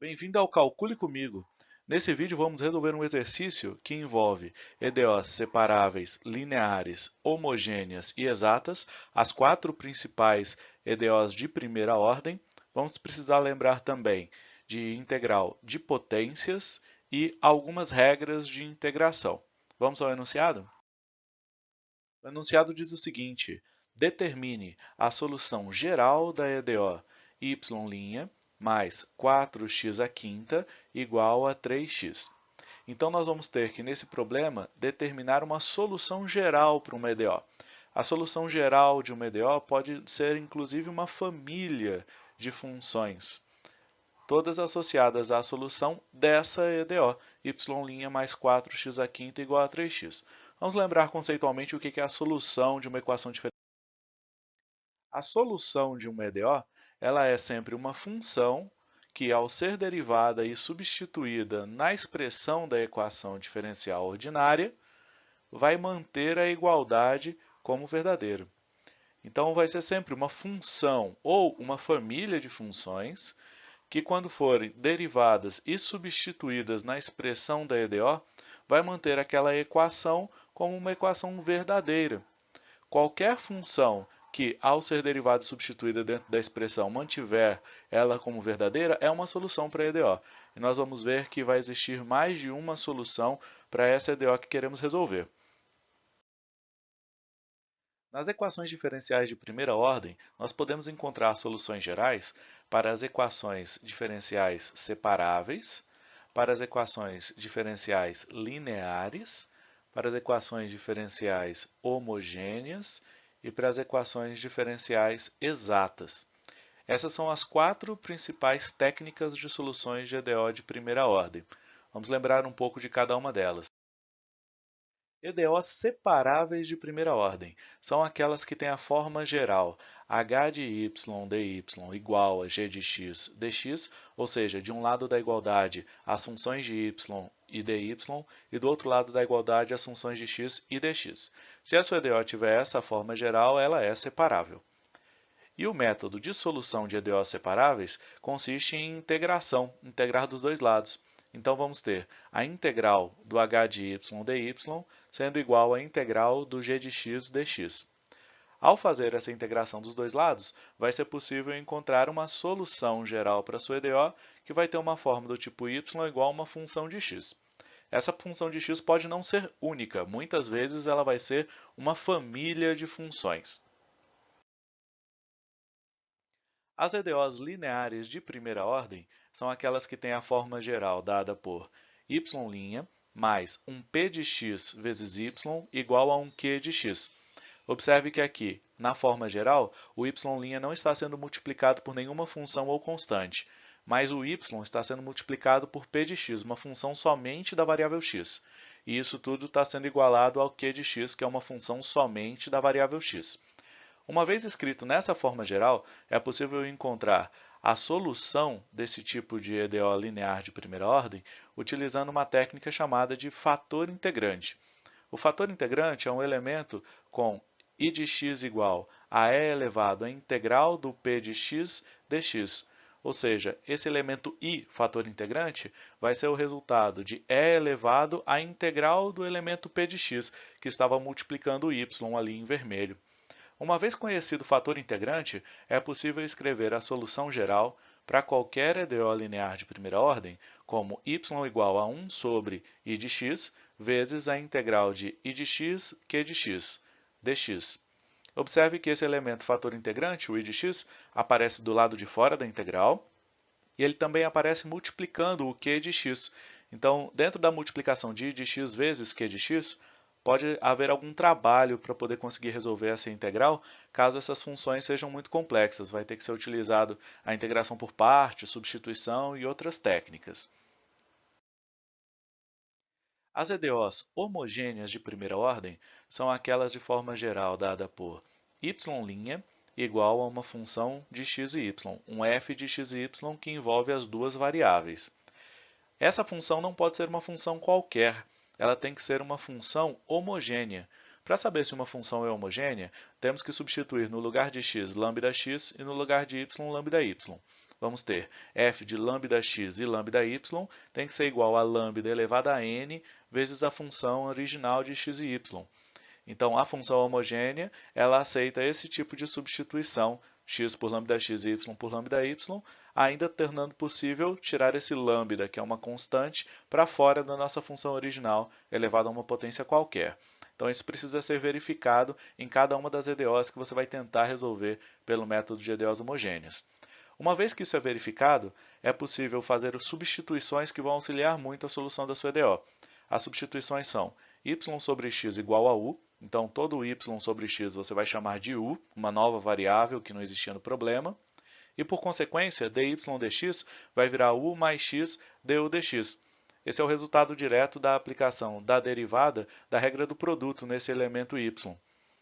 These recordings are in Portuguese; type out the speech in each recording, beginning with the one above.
Bem-vindo ao Calcule Comigo. Nesse vídeo vamos resolver um exercício que envolve EDOs separáveis, lineares, homogêneas e exatas, as quatro principais EDOs de primeira ordem. Vamos precisar lembrar também de integral de potências e algumas regras de integração. Vamos ao enunciado? O enunciado diz o seguinte, determine a solução geral da EDO y' mais 4x à quinta igual a 3x. Então, nós vamos ter que, nesse problema, determinar uma solução geral para uma EDO. A solução geral de uma EDO pode ser, inclusive, uma família de funções, todas associadas à solução dessa EDO, y' mais 4x à quinta igual a 3x. Vamos lembrar conceitualmente o que é a solução de uma equação diferencial. A solução de uma EDO ela é sempre uma função que, ao ser derivada e substituída na expressão da equação diferencial ordinária, vai manter a igualdade como verdadeiro. Então, vai ser sempre uma função ou uma família de funções que, quando forem derivadas e substituídas na expressão da EDO, vai manter aquela equação como uma equação verdadeira. Qualquer função que, ao ser derivada e substituída dentro da expressão, mantiver ela como verdadeira, é uma solução para a EDO. E nós vamos ver que vai existir mais de uma solução para essa EDO que queremos resolver. Nas equações diferenciais de primeira ordem, nós podemos encontrar soluções gerais para as equações diferenciais separáveis, para as equações diferenciais lineares, para as equações diferenciais homogêneas e para as equações diferenciais exatas. Essas são as quatro principais técnicas de soluções de EDO de primeira ordem. Vamos lembrar um pouco de cada uma delas. EDOs separáveis de primeira ordem são aquelas que têm a forma geral h de y dy igual a g de x dx, ou seja, de um lado da igualdade as funções de y e dy e do outro lado da igualdade as funções de x e dx. Se a sua EDO tiver essa forma geral, ela é separável. E o método de solução de EDOs separáveis consiste em integração, integrar dos dois lados. Então, vamos ter a integral do h de y dy sendo igual à integral do g de x dx. Ao fazer essa integração dos dois lados, vai ser possível encontrar uma solução geral para a sua EDO que vai ter uma forma do tipo y igual a uma função de x. Essa função de x pode não ser única, muitas vezes ela vai ser uma família de funções. As EDOs lineares de primeira ordem são aquelas que têm a forma geral dada por y' mais um p de x vezes y igual a um q de x. Observe que aqui, na forma geral, o y' não está sendo multiplicado por nenhuma função ou constante, mas o y está sendo multiplicado por p de x, uma função somente da variável x. E isso tudo está sendo igualado ao q de x, que é uma função somente da variável x. Uma vez escrito nessa forma geral, é possível encontrar a solução desse tipo de EDO linear de primeira ordem utilizando uma técnica chamada de fator integrante. O fator integrante é um elemento com i de x igual a e elevado à integral do p de x dx, ou seja, esse elemento i, fator integrante, vai ser o resultado de e elevado à integral do elemento p de x, que estava multiplicando o y ali em vermelho. Uma vez conhecido o fator integrante, é possível escrever a solução geral para qualquer EDO linear de primeira ordem como y igual a 1 sobre i de x vezes a integral de i de x q de x dx. Observe que esse elemento fator integrante, o i de x, aparece do lado de fora da integral e ele também aparece multiplicando o q de x. Então, dentro da multiplicação de i de x vezes q de x, pode haver algum trabalho para poder conseguir resolver essa integral, caso essas funções sejam muito complexas. Vai ter que ser utilizado a integração por partes, substituição e outras técnicas. As EDOs homogêneas de primeira ordem são aquelas de forma geral dada por y' igual a uma função de x e y, um f de x e y que envolve as duas variáveis. Essa função não pode ser uma função qualquer, ela tem que ser uma função homogênea. Para saber se uma função é homogênea, temos que substituir no lugar de x lambda x e no lugar de y lambda y. vamos ter f de lambda x e lambda y tem que ser igual a lambda elevado a n vezes a função original de x e y. Então, a função homogênea, ela aceita esse tipo de substituição, x por lambda x e y por lambda y, ainda tornando possível tirar esse lambda, que é uma constante, para fora da nossa função original, elevada a uma potência qualquer. Então, isso precisa ser verificado em cada uma das EDOs que você vai tentar resolver pelo método de EDOs homogêneas. Uma vez que isso é verificado, é possível fazer substituições que vão auxiliar muito a solução da sua EDO. As substituições são y sobre x igual a u, então todo y sobre x você vai chamar de u, uma nova variável que não existia no problema, e por consequência, dy dx vai virar u mais x du dx. Esse é o resultado direto da aplicação da derivada da regra do produto nesse elemento y.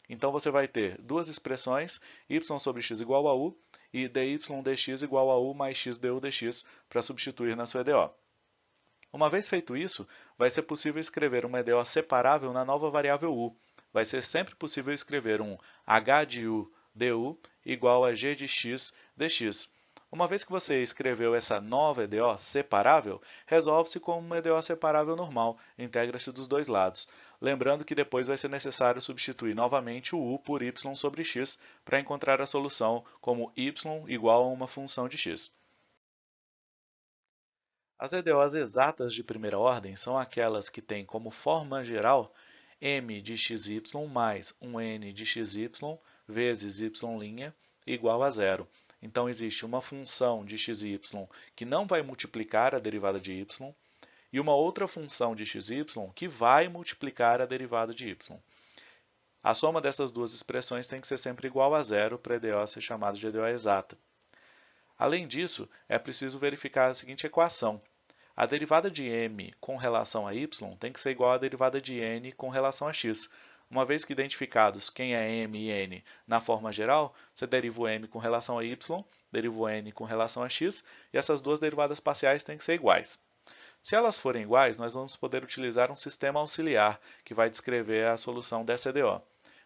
Então você vai ter duas expressões, y sobre x igual a u e dy dx igual a u mais x du dx para substituir na sua EDO. Uma vez feito isso, vai ser possível escrever uma EDO separável na nova variável u. Vai ser sempre possível escrever um h de u du igual a g de x dx. Uma vez que você escreveu essa nova EDO separável, resolve-se como uma EDO separável normal, integra-se dos dois lados. Lembrando que depois vai ser necessário substituir novamente o u por y sobre x para encontrar a solução como y igual a uma função de x. As EDOs exatas de primeira ordem são aquelas que têm como forma geral m de xy mais um n de xy vezes y' igual a zero. Então, existe uma função de x e y que não vai multiplicar a derivada de y e uma outra função de x e y que vai multiplicar a derivada de y. A soma dessas duas expressões tem que ser sempre igual a zero para a EDO ser chamada de EDO exata. Além disso, é preciso verificar a seguinte equação. A derivada de m com relação a y tem que ser igual à derivada de n com relação a x. Uma vez que identificados quem é m e n na forma geral, você deriva o m com relação a y, deriva o n com relação a x, e essas duas derivadas parciais têm que ser iguais. Se elas forem iguais, nós vamos poder utilizar um sistema auxiliar que vai descrever a solução dessa EDO.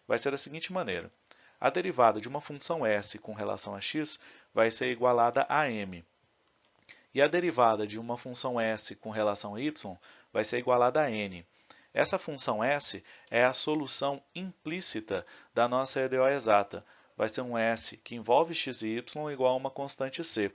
Vai ser da seguinte maneira. A derivada de uma função s com relação a x vai ser igualada a m. E a derivada de uma função s com relação a y vai ser igualada a n. Essa função s é a solução implícita da nossa EDO exata. Vai ser um s que envolve x e y igual a uma constante c.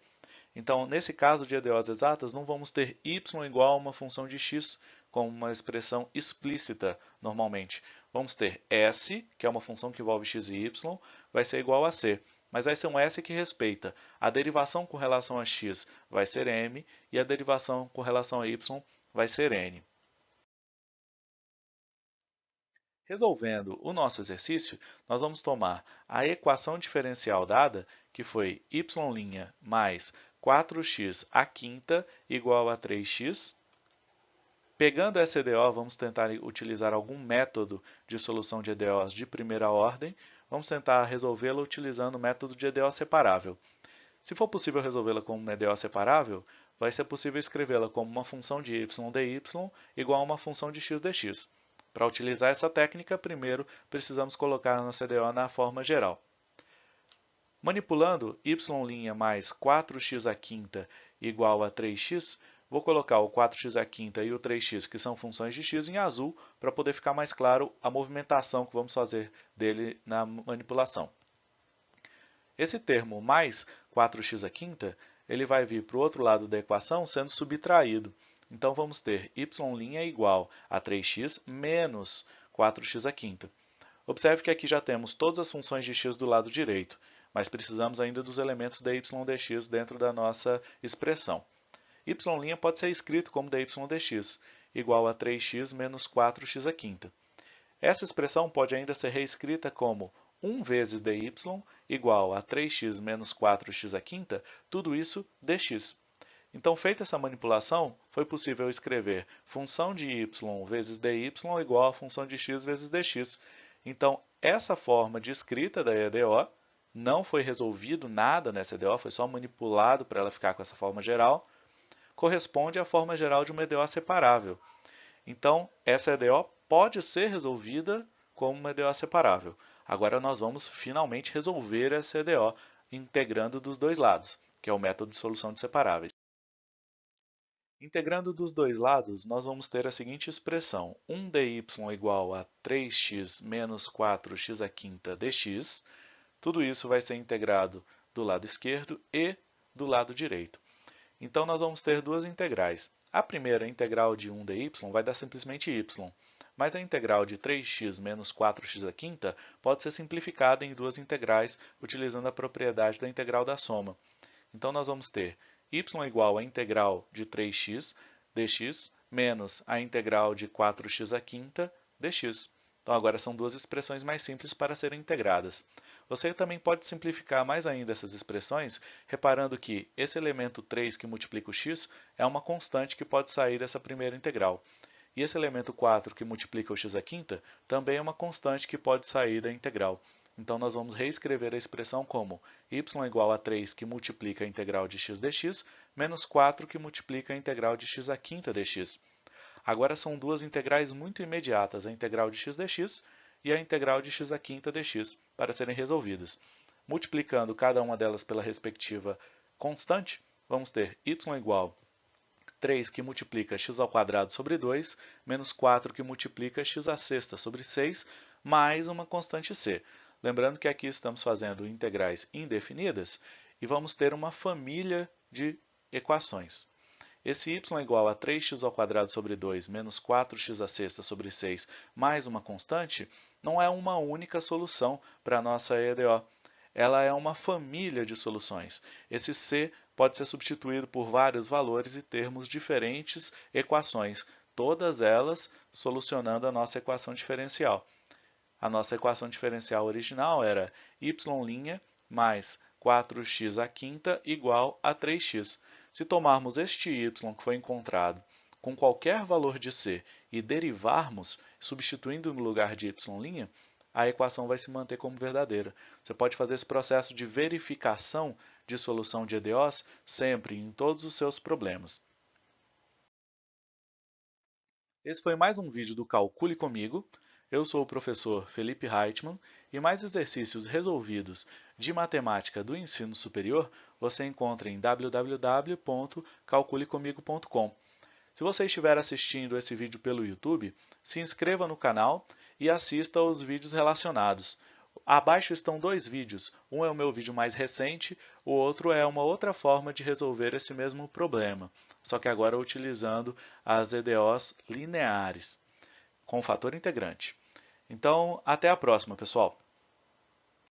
Então, nesse caso de EDOs exatas, não vamos ter y igual a uma função de x como uma expressão explícita normalmente. Vamos ter s, que é uma função que envolve x e y, vai ser igual a c. Mas vai ser um s que respeita a derivação com relação a x vai ser m e a derivação com relação a y vai ser n. Resolvendo o nosso exercício, nós vamos tomar a equação diferencial dada, que foi y' mais 4x à quinta igual a 3x. Pegando essa EDO, vamos tentar utilizar algum método de solução de EDOs de primeira ordem. Vamos tentar resolvê-la utilizando o método de EDO separável. Se for possível resolvê-la como uma EDO separável, vai ser possível escrevê-la como uma função de y dy igual a uma função de x dx. Para utilizar essa técnica, primeiro precisamos colocar nossa EDO na forma geral. Manipulando y' mais 4x à quinta igual a 3x, vou colocar o 4x à quinta e o 3x, que são funções de x, em azul, para poder ficar mais claro a movimentação que vamos fazer dele na manipulação. Esse termo mais 4x à quinta, ele vai vir para o outro lado da equação sendo subtraído. Então, vamos ter y' igual a 3x menos 4x à quinta. Observe que aqui já temos todas as funções de x do lado direito, mas precisamos ainda dos elementos dy dx dentro da nossa express' y' pode ser escrito como dy dx, igual a 3x menos 4x à quinta. Essa expressão pode ainda ser reescrita como 1 vezes dy igual a 3x menos 4x à quinta, tudo isso dx. Então, feita essa manipulação, foi possível escrever função de y vezes dy igual a função de x vezes dx. Então, essa forma de escrita da EDO não foi resolvido nada nessa EDO, foi só manipulado para ela ficar com essa forma geral, corresponde à forma geral de uma EDO separável. Então, essa EDO pode ser resolvida como uma EDO separável. Agora nós vamos finalmente resolver essa EDO integrando dos dois lados que é o método de solução de separáveis. Integrando dos dois lados, nós vamos ter a seguinte expressão, 1dy igual a 3x menos 4x a quinta dx. Tudo isso vai ser integrado do lado esquerdo e do lado direito. Então, nós vamos ter duas integrais. A primeira, a integral de 1dy, vai dar simplesmente y, mas a integral de 3x menos 4x a quinta pode ser simplificada em duas integrais utilizando a propriedade da integral da soma. Então, nós vamos ter y igual à integral de 3x dx menos a integral de 4x a quinta dx. Então, agora são duas expressões mais simples para serem integradas. Você também pode simplificar mais ainda essas expressões, reparando que esse elemento 3 que multiplica o x é uma constante que pode sair dessa primeira integral. E esse elemento 4 que multiplica o x à quinta também é uma constante que pode sair da integral. Então, nós vamos reescrever a expressão como y igual a 3 que multiplica a integral de x dx, menos 4 que multiplica a integral de x à quinta dx. Agora são duas integrais muito imediatas, a integral de x dx e a integral de x à quinta dx, para serem resolvidas. Multiplicando cada uma delas pela respectiva constante, vamos ter y igual 3 que multiplica x ao quadrado sobre 2, menos 4 que multiplica x à sexta sobre 6, mais uma constante c. Lembrando que aqui estamos fazendo integrais indefinidas e vamos ter uma família de equações. Esse y é igual a 3x ao quadrado sobre 2 menos 4x à sexta sobre 6 mais uma constante não é uma única solução para a nossa EDO. Ela é uma família de soluções. Esse c pode ser substituído por vários valores e termos diferentes equações, todas elas solucionando a nossa equação diferencial. A nossa equação diferencial original era y' mais 4x à quinta igual a 3x. Se tomarmos este y que foi encontrado com qualquer valor de c e derivarmos, substituindo no lugar de y', a equação vai se manter como verdadeira. Você pode fazer esse processo de verificação de solução de EDOs sempre em todos os seus problemas. Esse foi mais um vídeo do Calcule Comigo. Eu sou o professor Felipe Reitman e mais exercícios resolvidos de matemática do ensino superior você encontra em www.calculecomigo.com. Se você estiver assistindo esse vídeo pelo YouTube, se inscreva no canal e assista aos vídeos relacionados. Abaixo estão dois vídeos, um é o meu vídeo mais recente, o outro é uma outra forma de resolver esse mesmo problema, só que agora utilizando as EDOs lineares com fator integrante. Então, até a próxima, pessoal!